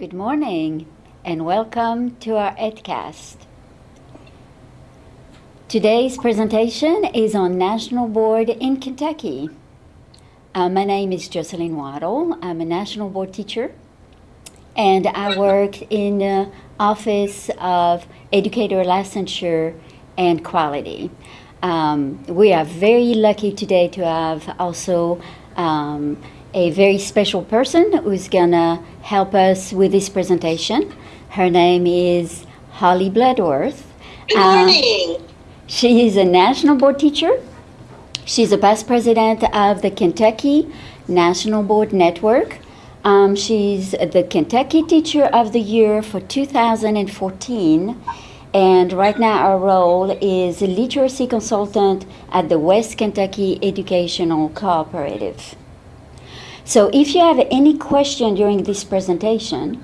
Good morning and welcome to our EdCast. Today's presentation is on National Board in Kentucky. Uh, my name is Jocelyn Waddle. I'm a National Board teacher and I work in the Office of Educator Licensure and Quality. Um, we are very lucky today to have also um, a very special person who's gonna help us with this presentation. Her name is Holly Bloodworth. Good morning. Uh, she is a national board teacher. She's a past president of the Kentucky National Board Network. Um, she's the Kentucky Teacher of the Year for 2014. And right now, our role is a literacy consultant at the West Kentucky Educational Cooperative. So if you have any question during this presentation,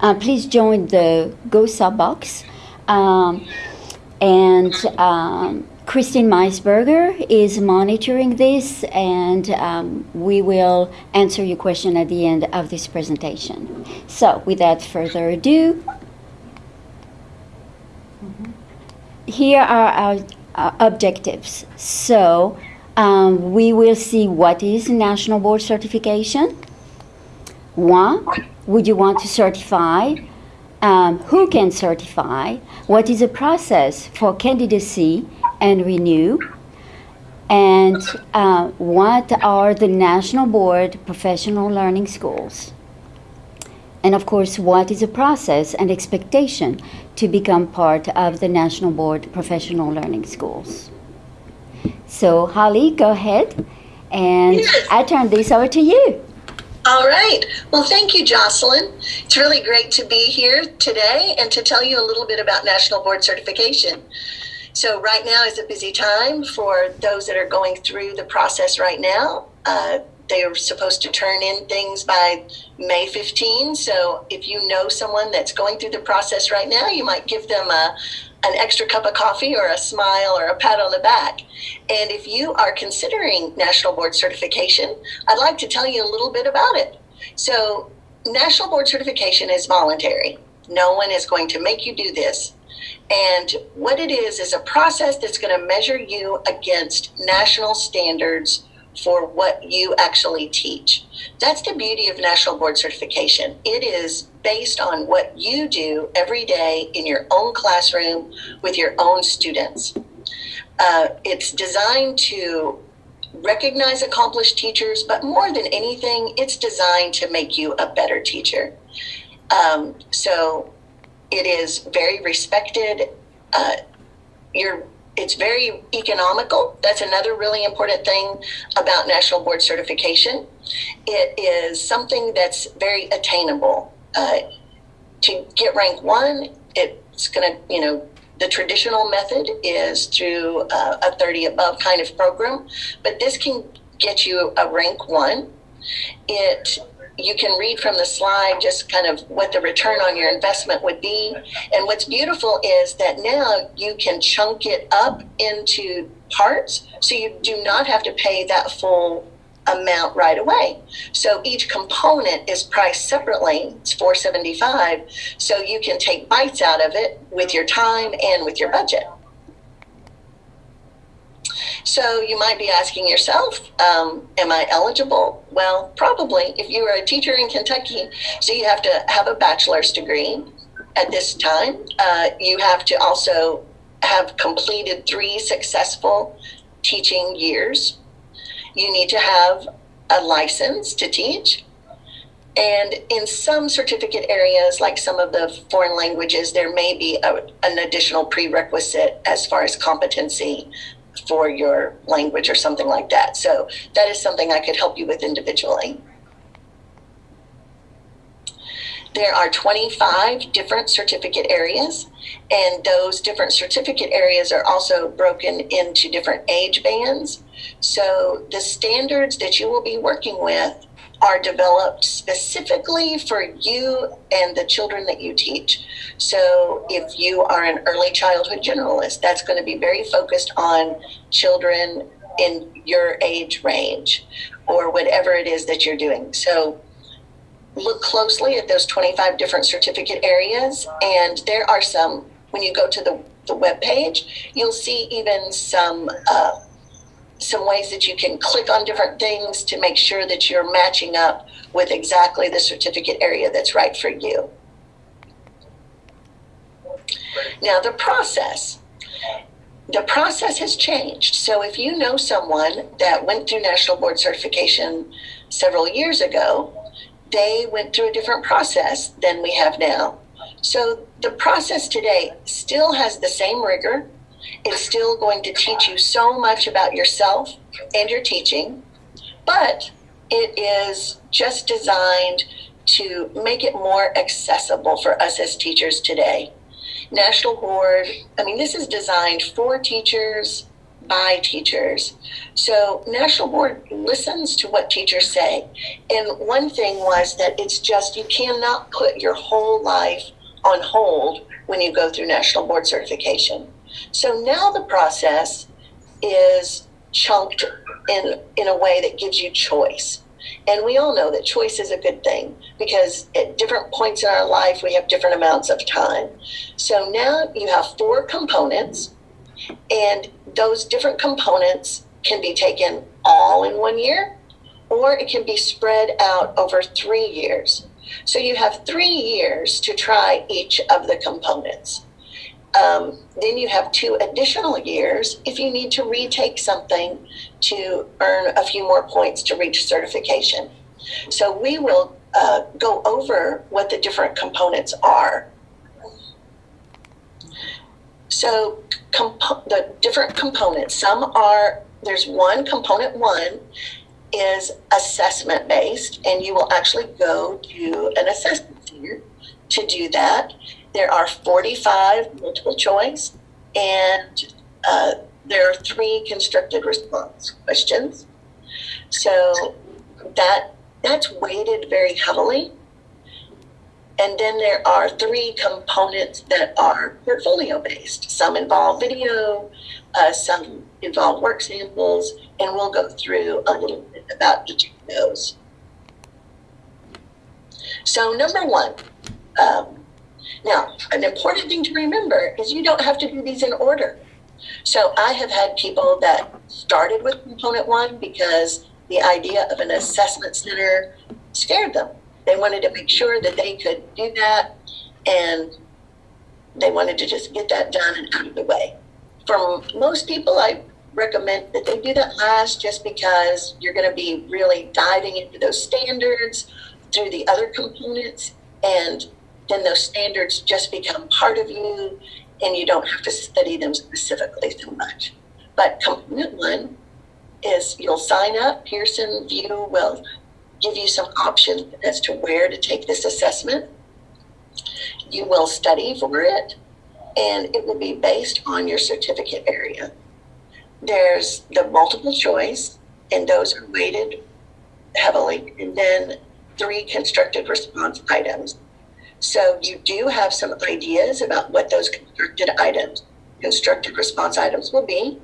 uh, please join the GoSub box. Um, and um, Christine Meisberger is monitoring this, and um, we will answer your question at the end of this presentation. So without further ado, here are our uh, objectives. So um, we will see what is national board certification. One, would you want to certify? Um, who can certify? What is the process for candidacy and renew? And uh, what are the national board professional learning schools? And of course, what is the process and expectation to become part of the National Board Professional Learning Schools? So Holly, go ahead. And yes. I turn this over to you. All right. Well, thank you, Jocelyn. It's really great to be here today and to tell you a little bit about National Board Certification. So right now is a busy time for those that are going through the process right now. Uh, they are supposed to turn in things by May 15. So if you know someone that's going through the process right now, you might give them a, an extra cup of coffee or a smile or a pat on the back. And if you are considering National Board Certification, I'd like to tell you a little bit about it. So, National Board Certification is voluntary. No one is going to make you do this. And what it is, is a process that's going to measure you against national standards for what you actually teach. That's the beauty of National Board Certification. It is based on what you do every day in your own classroom with your own students. Uh, it's designed to recognize accomplished teachers, but more than anything, it's designed to make you a better teacher. Um, so it is very respected. Uh, you're it's very economical. That's another really important thing about National Board Certification. It is something that's very attainable. Uh, to get rank one, it's going to, you know, the traditional method is through uh, a 30 above kind of program, but this can get you a rank one. It you can read from the slide just kind of what the return on your investment would be. And what's beautiful is that now you can chunk it up into parts so you do not have to pay that full amount right away. So each component is priced separately. It's 475. So you can take bites out of it with your time and with your budget. So you might be asking yourself, um, am I eligible? Well, probably. If you are a teacher in Kentucky, so you have to have a bachelor's degree at this time. Uh, you have to also have completed three successful teaching years. You need to have a license to teach. And in some certificate areas, like some of the foreign languages, there may be a, an additional prerequisite as far as competency for your language or something like that. So that is something I could help you with individually. There are 25 different certificate areas, and those different certificate areas are also broken into different age bands. So the standards that you will be working with are developed specifically for you and the children that you teach. So if you are an early childhood generalist, that's going to be very focused on children in your age range or whatever it is that you're doing. So look closely at those 25 different certificate areas, and there are some, when you go to the, the web page, you'll see even some. Uh, some ways that you can click on different things to make sure that you're matching up with exactly the certificate area that's right for you. Now, the process. The process has changed. So, if you know someone that went through National Board Certification several years ago, they went through a different process than we have now. So, the process today still has the same rigor. It's still going to teach you so much about yourself and your teaching, but it is just designed to make it more accessible for us as teachers today. National Board, I mean, this is designed for teachers, by teachers. So National Board listens to what teachers say. And one thing was that it's just, you cannot put your whole life on hold when you go through National Board certification. So now the process is chunked in, in a way that gives you choice. And we all know that choice is a good thing because at different points in our life, we have different amounts of time. So now you have four components, and those different components can be taken all in one year, or it can be spread out over three years. So you have three years to try each of the components. Um, then you have two additional years if you need to retake something to earn a few more points to reach certification. So we will uh, go over what the different components are. So the different components, some are, there's one component one is assessment based, and you will actually go to an assessment center to do that. There are 45 multiple choice, and uh, there are three constructed response questions. So that that's weighted very heavily. And then there are three components that are portfolio based. Some involve video, uh, some involve work samples, and we'll go through a little bit about each of those. So, number one, um, now, an important thing to remember is you don't have to do these in order. So I have had people that started with component one because the idea of an assessment center scared them. They wanted to make sure that they could do that and they wanted to just get that done and out of the way. For most people, I recommend that they do that last just because you're going to be really diving into those standards through the other components and then those standards just become part of you and you don't have to study them specifically so much. But component one is you'll sign up. Pearson VUE will give you some options as to where to take this assessment. You will study for it, and it will be based on your certificate area. There's the multiple choice, and those are weighted heavily, and then three constructed response items. So you do have some ideas about what those constructed items, constructed response items will be.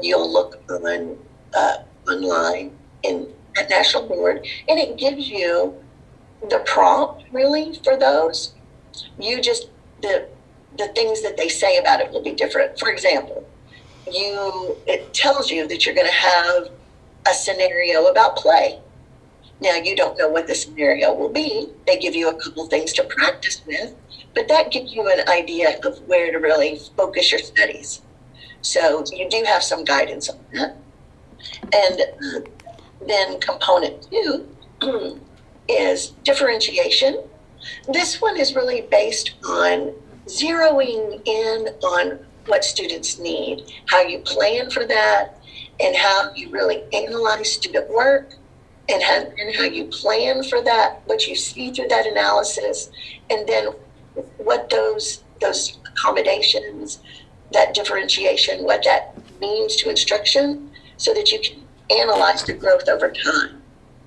You'll look on uh, online in at National Board, and it gives you the prompt really for those. You just the the things that they say about it will be different. For example, you it tells you that you're going to have a scenario about play now, you don't know what the scenario will be. They give you a couple things to practice with, but that gives you an idea of where to really focus your studies. So you do have some guidance on that. And uh, then component two is differentiation. This one is really based on zeroing in on what students need, how you plan for that, and how you really analyze student work and how, and how you plan for that, what you see through that analysis, and then what those those accommodations, that differentiation, what that means to instruction, so that you can analyze the growth over time.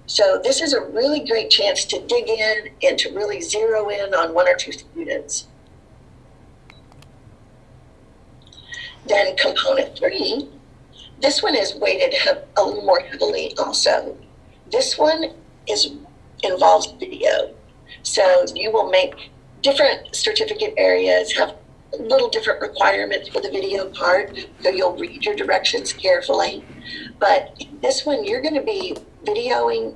So this is a really great chance to dig in and to really zero in on one or two students. Then component three, this one is weighted a little more heavily also. This one is involves video. So you will make different certificate areas have little different requirements for the video part, so you'll read your directions carefully. But this one, you're going to be videoing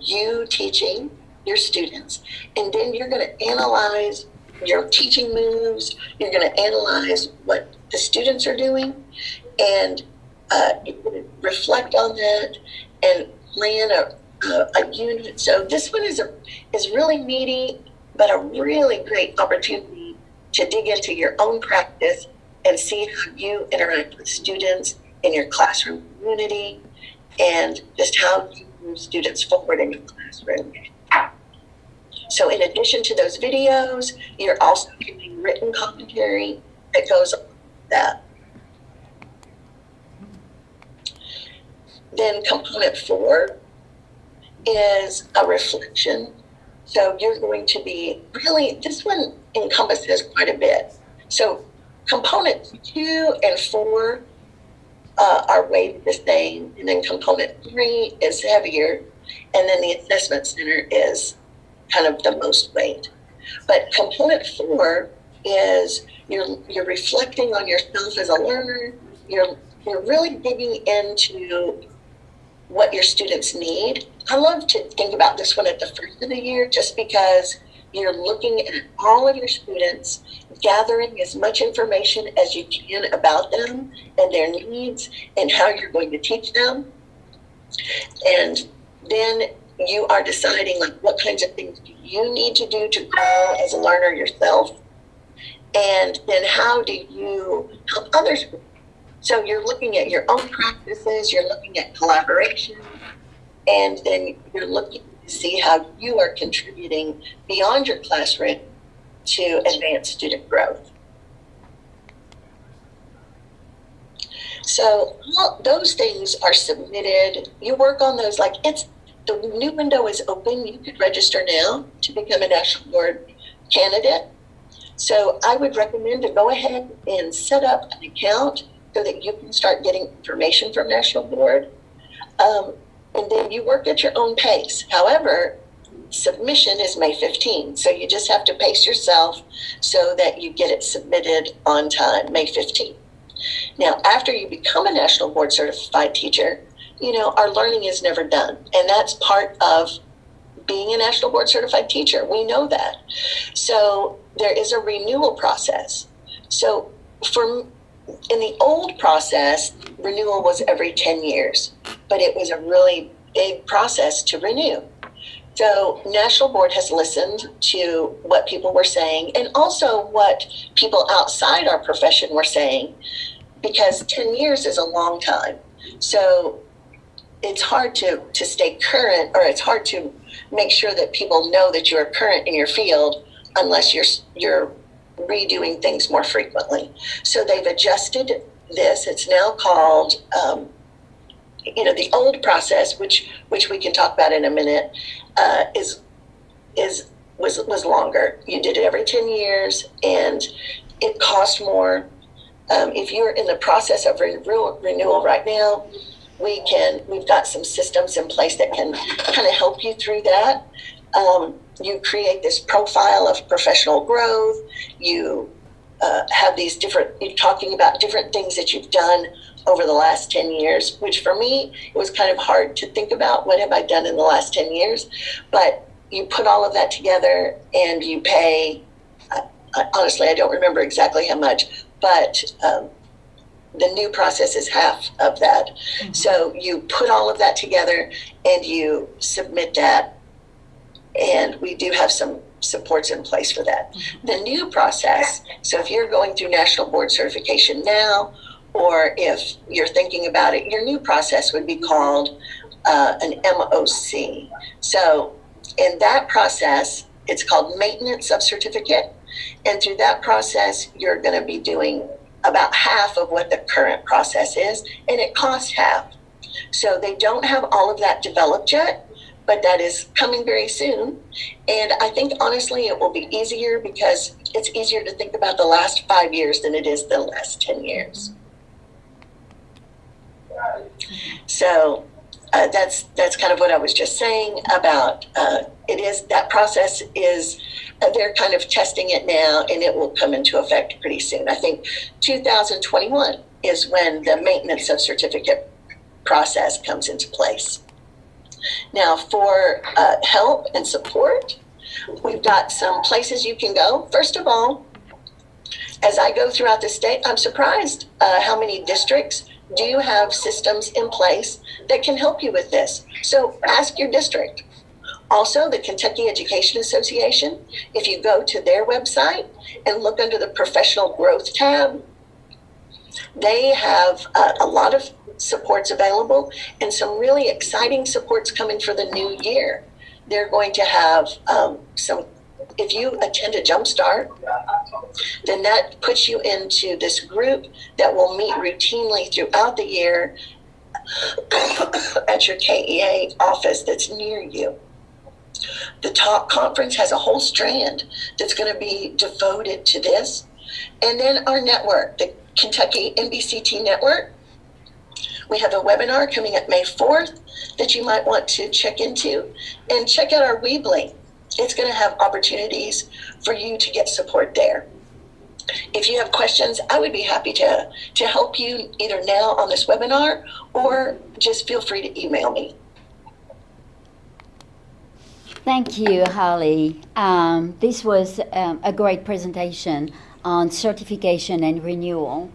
you teaching your students, and then you're going to analyze your teaching moves. You're going to analyze what the students are doing, and uh, reflect on that and plan a, a, unit. So this one is a is really meaty, but a really great opportunity to dig into your own practice and see how you interact with students in your classroom community and just how you move students forward in your classroom. So in addition to those videos, you're also getting written commentary that goes that. Then component four is a reflection. So you're going to be really, this one encompasses quite a bit. So component two and four uh, are weighted the same, and then component three is heavier, and then the assessment center is kind of the most weight. But component four is you're you're reflecting on yourself as a learner. You're you're really digging into what your students need. I love to think about this one at the first of the year just because you're looking at all of your students, gathering as much information as you can about them and their needs and how you're going to teach them. And then you are deciding like what kinds of things do you need to do to grow as a learner yourself and then how do you help others so you're looking at your own practices you're looking at collaboration and then you're looking to see how you are contributing beyond your classroom to advance student growth so those things are submitted you work on those like it's the new window is open. You could register now to become a National Board candidate. So I would recommend to go ahead and set up an account so that you can start getting information from National Board. Um, and then you work at your own pace. However, submission is May 15. So you just have to pace yourself so that you get it submitted on time, May 15. Now, after you become a National Board Certified Teacher, you know, our learning is never done. And that's part of being a national board certified teacher. We know that. So there is a renewal process. So for in the old process, renewal was every 10 years, but it was a really big process to renew. So National Board has listened to what people were saying and also what people outside our profession were saying because 10 years is a long time. So it's hard to to stay current or it's hard to make sure that people know that you're current in your field unless you're you're redoing things more frequently. So they've adjusted this. It's now called um, you know the old process which which we can talk about in a minute uh, is is was was longer. You did it every 10 years and it cost more. Um, if you're in the process of renewal, renewal right now we can we've got some systems in place that can kind of help you through that. Um, you create this profile of professional growth you uh, have these different you're talking about different things that you've done over the last 10 years which for me it was kind of hard to think about what have i done in the last 10 years but you put all of that together and you pay uh, honestly i don't remember exactly how much but um, the new process is half of that. Mm-hmm. So you put all of that together and you submit that. And we do have some supports in place for that. Mm-hmm. The new process, so if you're going through national board certification now, or if you're thinking about it, your new process would be called uh, an MOC. So in that process, it's called maintenance of certificate. And through that process, you're going to be doing about half of what the current process is, and it costs half. So they don't have all of that developed yet, but that is coming very soon. And I think honestly, it will be easier because it's easier to think about the last five years than it is the last 10 years. So uh, that's that's kind of what I was just saying about uh, it is that process is uh, they're kind of testing it now and it will come into effect pretty soon. I think 2021 is when the maintenance of certificate process comes into place. Now, for uh, help and support, we've got some places you can go. First of all, as I go throughout the state, I'm surprised uh, how many districts do have systems in place that can help you with this. So ask your district. Also, the Kentucky Education Association, if you go to their website and look under the professional growth tab, they have uh, a lot of supports available and some really exciting supports coming for the new year. They're going to have um, some, if you attend a Jumpstart, then that puts you into this group that will meet routinely throughout the year at your KEA office that's near you. The top Conference has a whole strand that's going to be devoted to this. And then our network, the Kentucky NBCT Network, we have a webinar coming up May 4th that you might want to check into and check out our Weebly. It's going to have opportunities for you to get support there. If you have questions, I would be happy to, to help you either now on this webinar or just feel free to email me. Thank you, Holly. Um, this was um, a great presentation on certification and renewal.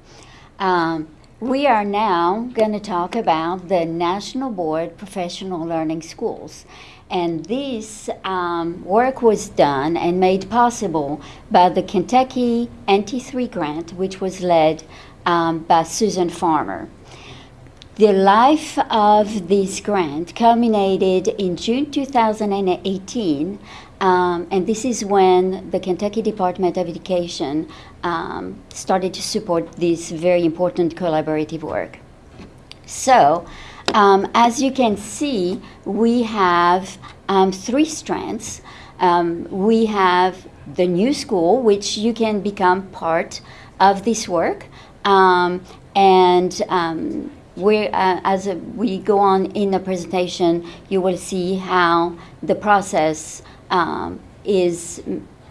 Um, we are now going to talk about the National Board Professional Learning Schools. And this um, work was done and made possible by the Kentucky NT3 grant, which was led um, by Susan Farmer. The life of this grant culminated in June 2018 um, and this is when the Kentucky Department of Education um, started to support this very important collaborative work. So, um, as you can see, we have um, three strands. Um, we have the new school, which you can become part of this work. Um, and uh, as we go on in the presentation, you will see how the process um, is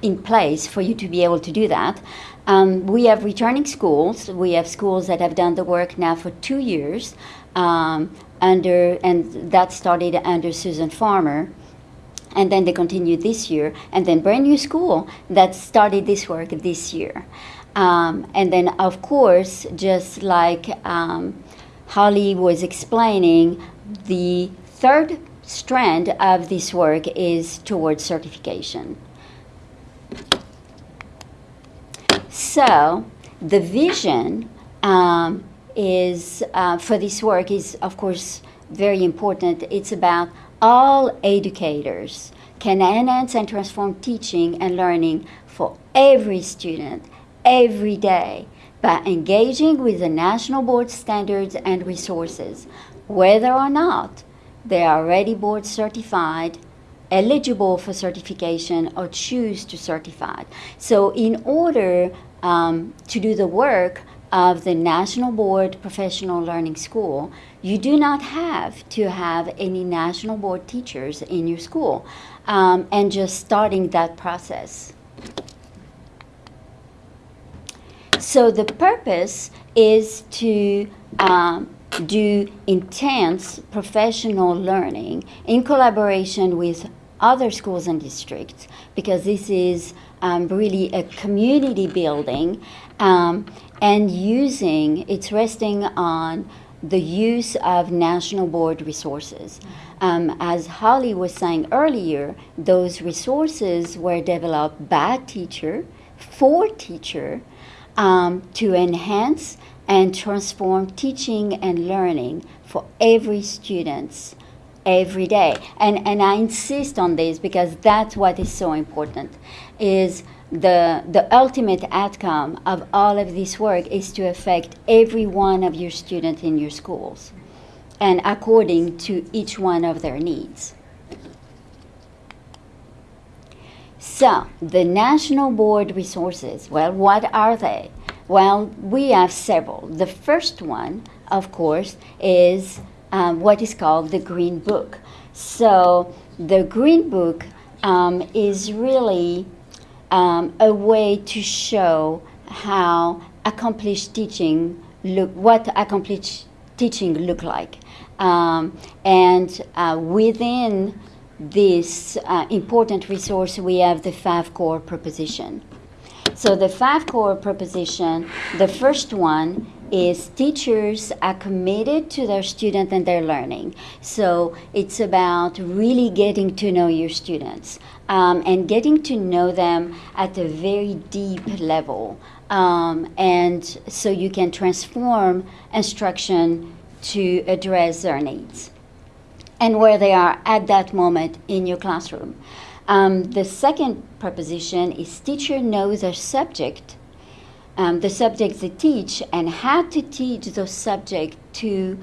in place for you to be able to do that. Um, we have returning schools. We have schools that have done the work now for two years, um, under and that started under Susan Farmer, and then they continued this year, and then brand new school that started this work this year, um, and then of course, just like um, Holly was explaining, the third strand of this work is towards certification. So the vision um, is uh, for this work is of course very important. It's about all educators can enhance and transform teaching and learning for every student every day by engaging with the national board standards and resources, whether or not they are already board certified, eligible for certification, or choose to certify. So in order um, to do the work of the National Board Professional Learning School, you do not have to have any national board teachers in your school um, and just starting that process. So the purpose is to um, do intense professional learning in collaboration with other schools and districts because this is um, really a community building um, and using it's resting on the use of national board resources. Um, as Holly was saying earlier, those resources were developed by teacher for teacher um, to enhance and transform teaching and learning for every student every day. And, and I insist on this because that's what is so important is the, the ultimate outcome of all of this work is to affect every one of your students in your schools and according to each one of their needs. So, the National Board resources, well, what are they? Well, we have several. The first one, of course, is um, what is called the Green Book. So the Green Book um, is really um, a way to show how accomplished teaching look, what accomplished teaching look like. Um, and uh, within this uh, important resource, we have the five core proposition. So the five core proposition, the first one is teachers are committed to their student and their learning. So it's about really getting to know your students um, and getting to know them at a very deep level. Um, and so you can transform instruction to address their needs and where they are at that moment in your classroom. Um, the second proposition is teacher knows their subject, um, the subjects they teach, and how to teach those subjects to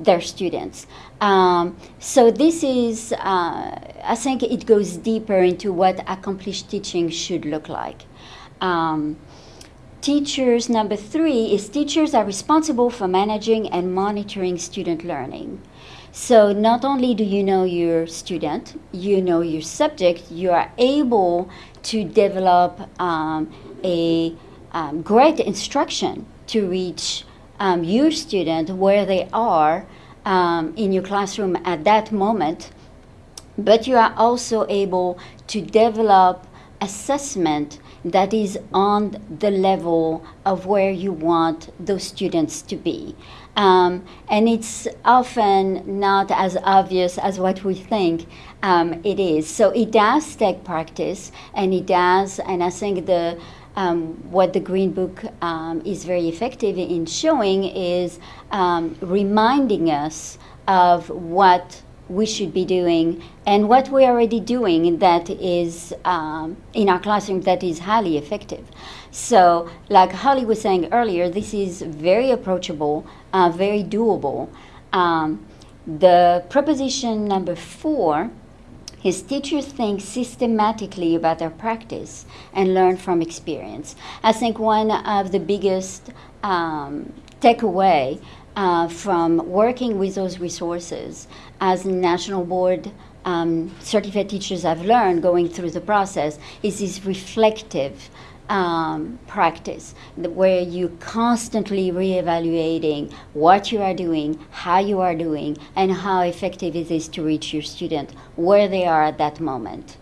their students. Um, so this is, uh, I think it goes deeper into what accomplished teaching should look like. Um, teachers, number three, is teachers are responsible for managing and monitoring student learning. So not only do you know your student, you know your subject, you are able to develop um, a um, great instruction to reach um, your student where they are um, in your classroom at that moment. But you are also able to develop assessment that is on the level of where you want those students to be. Um, and it's often not as obvious as what we think um, it is. So it does take practice, and it does, and I think the um, what the Green Book um, is very effective in showing is um, reminding us of what we should be doing and what we're already doing that is um, in our classroom that is highly effective. So, like Holly was saying earlier, this is very approachable, uh, very doable. Um, the proposition number four is teachers think systematically about their practice and learn from experience. I think one of the biggest um, takeaway uh, from working with those resources as national board um, certified teachers have learned going through the process is this reflective um, practice where you constantly reevaluating what you are doing, how you are doing, and how effective it is to reach your student where they are at that moment.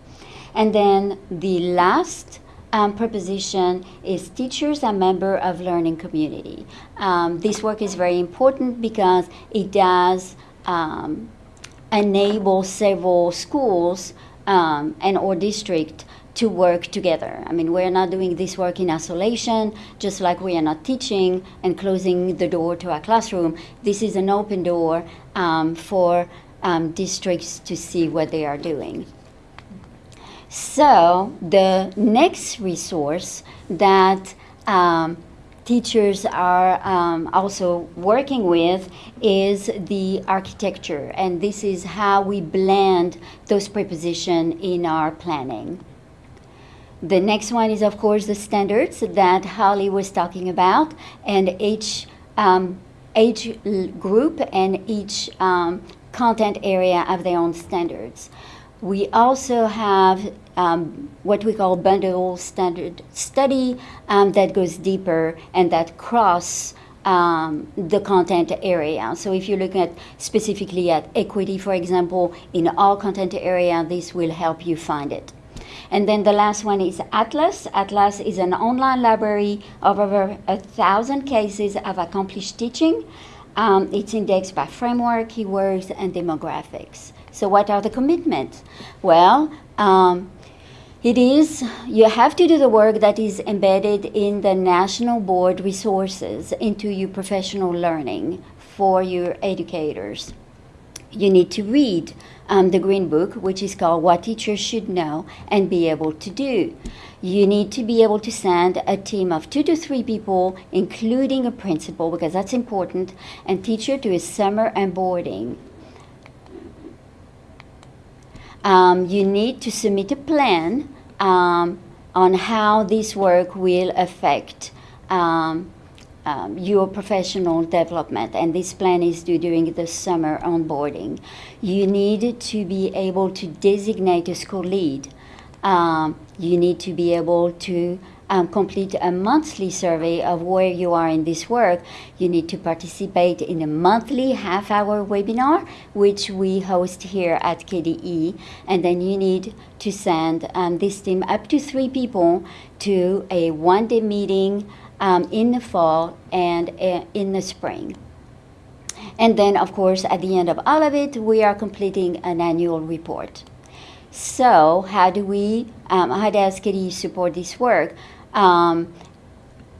And then the last um, proposition is teachers are member of learning community. Um, this work is very important because it does um, enable several schools um, and or district to work together. I mean, we're not doing this work in isolation, just like we are not teaching and closing the door to our classroom. This is an open door um, for um, districts to see what they are doing. So, the next resource that um, teachers are um, also working with is the architecture, and this is how we blend those propositions in our planning. The next one is, of course, the standards that Holly was talking about, and each um, age group and each um, content area have their own standards. We also have um, what we call bundle standard study um, that goes deeper and that cross um, the content area. So if you're looking at specifically at equity, for example, in all content area, this will help you find it. And then the last one is Atlas. Atlas is an online library of over a thousand cases of accomplished teaching. Um, it's indexed by framework, keywords, and demographics. So, what are the commitments? Well, um, it is, you have to do the work that is embedded in the national board resources into your professional learning for your educators. You need to read um, the Green Book, which is called What Teachers Should Know and Be Able to Do. You need to be able to send a team of two to three people, including a principal, because that's important, and teacher to a summer onboarding. Um, you need to submit a plan um, on how this work will affect um, um, your professional development, and this plan is due during the summer onboarding. You need to be able to designate a school lead. Um, you need to be able to um, complete a monthly survey of where you are in this work. You need to participate in a monthly half hour webinar, which we host here at KDE. And then you need to send um, this team up to three people to a one day meeting um, in the fall and uh, in the spring. And then, of course, at the end of all of it, we are completing an annual report. So, how do we, um, how does KDE support this work? Um,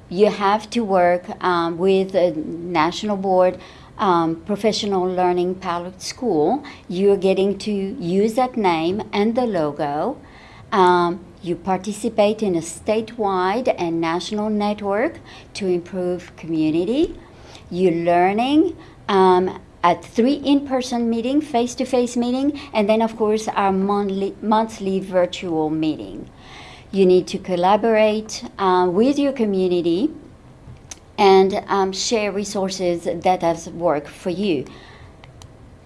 you have to work um, with the National Board um, Professional Learning Pilot School. You're getting to use that name and the logo. Um, you participate in a statewide and national network to improve community. You're learning um, at three in-person meeting, face-to-face meeting, and then of course our monthly, monthly virtual meeting. You need to collaborate uh, with your community and um, share resources that have worked for you.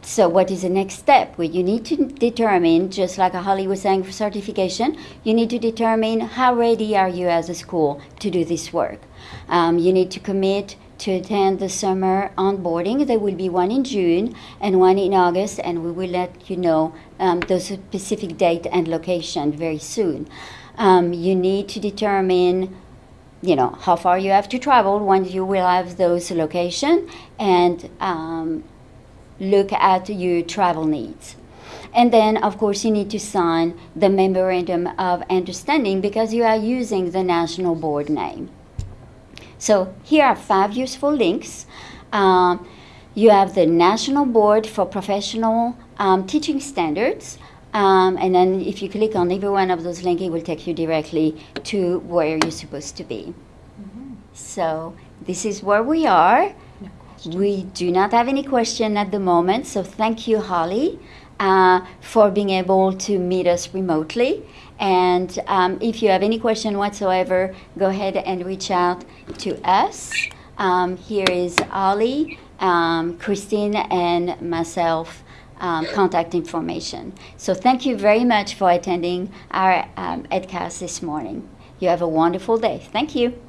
So, what is the next step? Well, you need to determine, just like Holly was saying for certification, you need to determine how ready are you as a school to do this work. Um, you need to commit to attend the summer onboarding. There will be one in June and one in August, and we will let you know um, the specific date and location very soon. Um, you need to determine you know how far you have to travel when you will have those location and um, look at your travel needs. And then, of course, you need to sign the memorandum of understanding because you are using the national board name. So here are five useful links. Um, you have the National Board for Professional um, Teaching Standards. Um, and then if you click on every one of those links, it will take you directly to where you're supposed to be. Mm-hmm. So this is where we are. We do not have any question at the moment, so thank you, Holly, uh, for being able to meet us remotely. And um, if you have any question whatsoever, go ahead and reach out to us. Um, here is Holly, um, Christine, and myself. Um, contact information. So, thank you very much for attending our um, EdCast this morning. You have a wonderful day. Thank you.